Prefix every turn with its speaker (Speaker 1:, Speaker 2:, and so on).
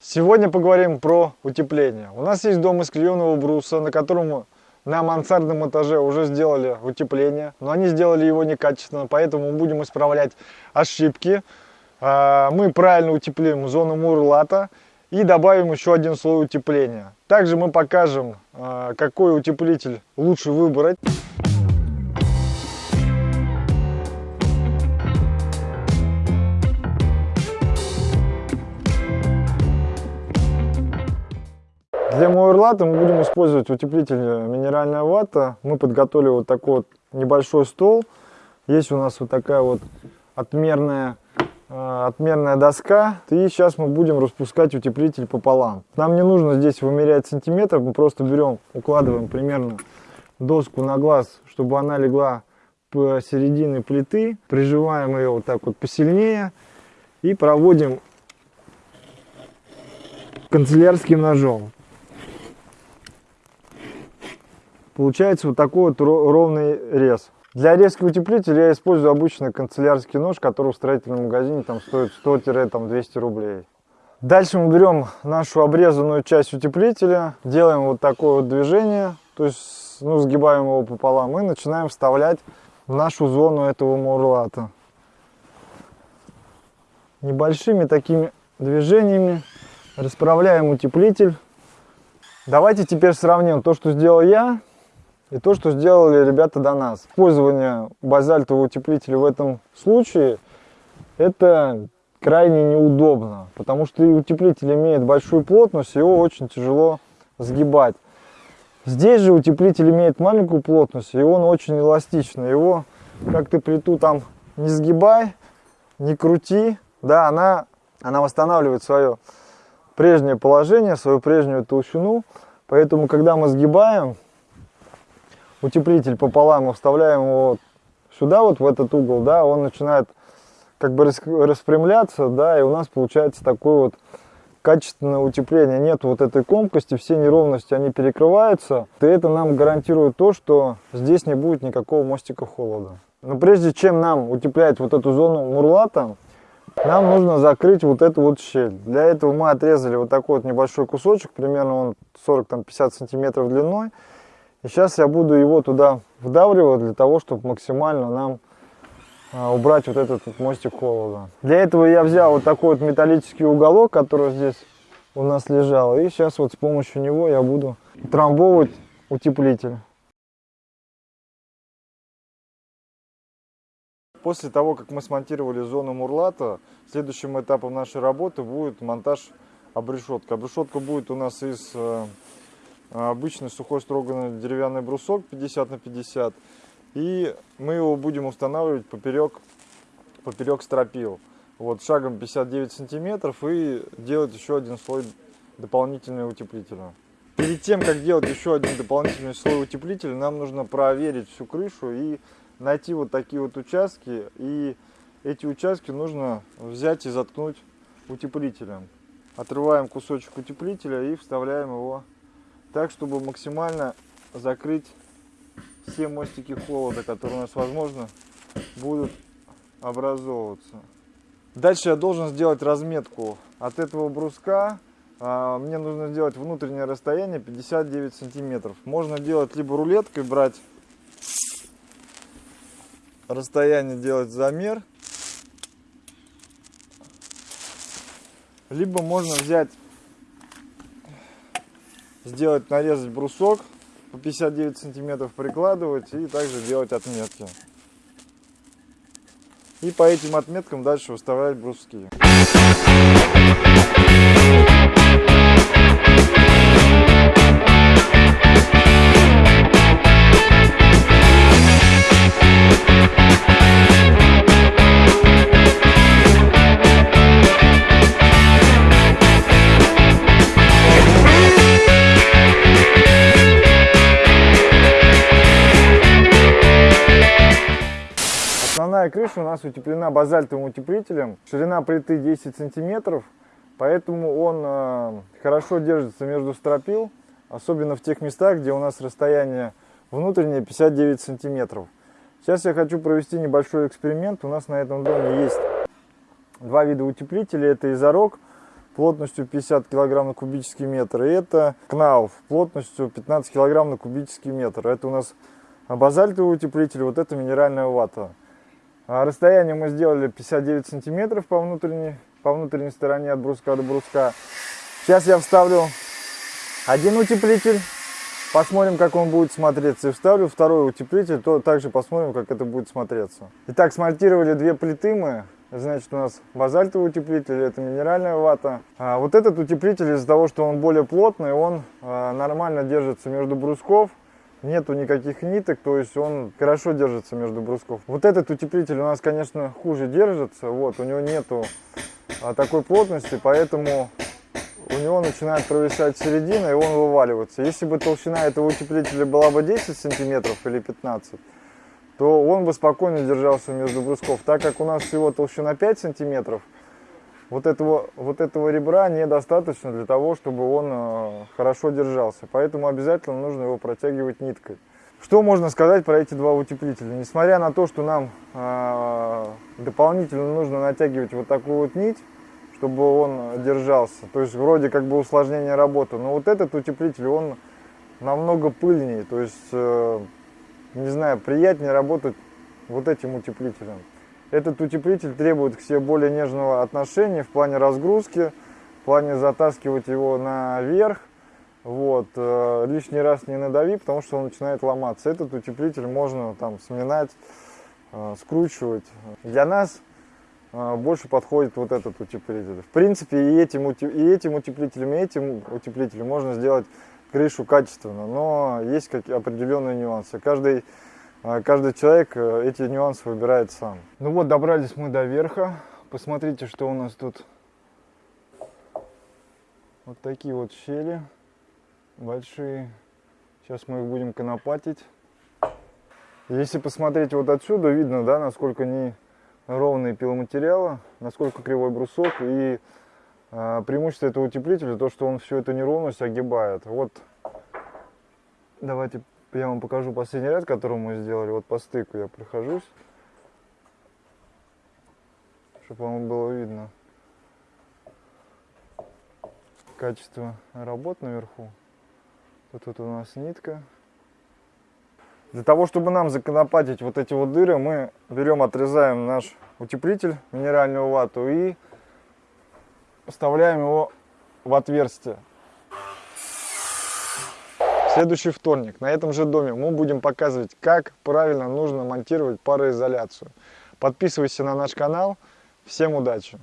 Speaker 1: Сегодня поговорим про утепление. У нас есть дом из клееного бруса, на котором на мансардном этаже уже сделали утепление, но они сделали его некачественно, поэтому будем исправлять ошибки. А, мы правильно утеплим зону мурлата и добавим еще один слой утепления. Также мы покажем, а, какой утеплитель лучше выбрать. Для муэрлата мы будем использовать утеплитель минеральная вата. Мы подготовили вот такой вот небольшой стол. Есть у нас вот такая вот отмерная, э, отмерная доска. И сейчас мы будем распускать утеплитель пополам. Нам не нужно здесь вымерять сантиметров. Мы просто берем, укладываем примерно доску на глаз, чтобы она легла посередине плиты. Прижимаем ее вот так вот посильнее. И проводим канцелярским ножом. Получается вот такой вот ровный рез. Для резки утеплителя я использую обычный канцелярский нож, который в строительном магазине там стоит 100-200 рублей. Дальше мы берем нашу обрезанную часть утеплителя, делаем вот такое вот движение, то есть ну, сгибаем его пополам и начинаем вставлять в нашу зону этого мурлата. Небольшими такими движениями расправляем утеплитель. Давайте теперь сравним то, что сделал я, и то, что сделали ребята до нас. Использование базальтового утеплителя в этом случае, это крайне неудобно, потому что утеплитель имеет большую плотность, его очень тяжело сгибать. Здесь же утеплитель имеет маленькую плотность, и он очень эластичный. Его, как ты плиту там не сгибай, не крути, да, она, она восстанавливает свое прежнее положение, свою прежнюю толщину. Поэтому, когда мы сгибаем, утеплитель пополам мы вставляем его сюда, вот в этот угол, да, он начинает как бы распрямляться, да, и у нас получается такое вот качественное утепление. Нет вот этой комкости, все неровности, они перекрываются. И это нам гарантирует то, что здесь не будет никакого мостика холода. Но прежде чем нам утеплять вот эту зону мурлата, нам нужно закрыть вот эту вот щель. Для этого мы отрезали вот такой вот небольшой кусочек, примерно он 40-50 сантиметров длиной. И сейчас я буду его туда вдавливать для того, чтобы максимально нам а, убрать вот этот вот мостик холода. Для этого я взял вот такой вот металлический уголок, который здесь у нас лежал. И сейчас вот с помощью него я буду трамбовывать утеплитель. После того, как мы смонтировали зону мурлата, следующим этапом нашей работы будет монтаж обрешетки. Обрешетка будет у нас из э, обычный сухой строганный деревянный брусок 50 на 50 и мы его будем устанавливать поперек поперек стропил. Вот шагом 59 сантиметров и делать еще один слой дополнительного утеплителя. Перед тем как делать еще один дополнительный слой утеплителя нам нужно проверить всю крышу и найти вот такие вот участки. И эти участки нужно взять и заткнуть утеплителем. Отрываем кусочек утеплителя и вставляем его так, чтобы максимально закрыть все мостики холода, которые у нас, возможно, будут образовываться. Дальше я должен сделать разметку от этого бруска. А, мне нужно сделать внутреннее расстояние 59 сантиметров. Можно делать либо рулеткой, брать расстояние, делать замер. Либо можно взять сделать, нарезать брусок по 59 сантиметров прикладывать и также делать отметки. И по этим отметкам дальше выставлять бруски. Основная крыша у нас утеплена базальтовым утеплителем. Ширина плиты 10 сантиметров, поэтому он э, хорошо держится между стропил, особенно в тех местах, где у нас расстояние внутреннее 59 сантиметров. Сейчас я хочу провести небольшой эксперимент. У нас на этом доме есть два вида утеплителей. Это изорог плотностью 50 кг на кубический метр. И это Кнауф плотностью 15 кг на кубический метр. Это у нас базальтовый утеплитель, вот это минеральная вата. А расстояние мы сделали 59 сантиметров по внутренней, по внутренней стороне от бруска до бруска. Сейчас я вставлю один утеплитель, посмотрим, как он будет смотреться. И вставлю второй утеплитель, то также посмотрим, как это будет смотреться. Итак, смонтировали две плиты мы. Значит, у нас базальтовый утеплитель, это минеральная вата. А вот этот утеплитель, из-за того, что он более плотный, он а, нормально держится между брусков нету никаких ниток, то есть он хорошо держится между брусков. Вот этот утеплитель у нас, конечно, хуже держится, вот, у него нету а, такой плотности, поэтому у него начинает провисать середина и он вываливается. Если бы толщина этого утеплителя была бы 10 сантиметров или 15, то он бы спокойно держался между брусков. Так как у нас всего толщина 5 сантиметров, вот этого, вот этого ребра недостаточно для того, чтобы он э, хорошо держался. Поэтому обязательно нужно его протягивать ниткой. Что можно сказать про эти два утеплителя? Несмотря на то, что нам э, дополнительно нужно натягивать вот такую вот нить, чтобы он держался, то есть вроде как бы усложнение работы, но вот этот утеплитель, он намного пыльнее, то есть, э, не знаю, приятнее работать вот этим утеплителем. Этот утеплитель требует к себе более нежного отношения в плане разгрузки, в плане затаскивать его наверх. Вот, э, лишний раз не надави, потому что он начинает ломаться. Этот утеплитель можно там сминать, э, скручивать. Для нас э, больше подходит вот этот утеплитель. В принципе, и этим, и этим утеплителем, и этим утеплителем можно сделать крышу качественно, но есть какие определенные нюансы. Каждый каждый человек э, эти нюансы выбирает сам. Ну вот, добрались мы до верха. Посмотрите, что у нас тут. Вот такие вот щели большие. Сейчас мы их будем конопатить. Если посмотреть вот отсюда, видно, да, насколько не ровные пиломатериалы, насколько кривой брусок. И э, преимущество этого утеплителя, то, что он всю эту неровность огибает. Вот, давайте я вам покажу последний ряд, который мы сделали. Вот по стыку я прохожусь, чтобы вам было видно качество работ наверху. Тут вот у нас нитка. Для того, чтобы нам законопатить вот эти вот дыры, мы берем, отрезаем наш утеплитель, минеральную вату и вставляем его в отверстие следующий вторник на этом же доме мы будем показывать, как правильно нужно монтировать пароизоляцию. Подписывайся на наш канал. Всем удачи!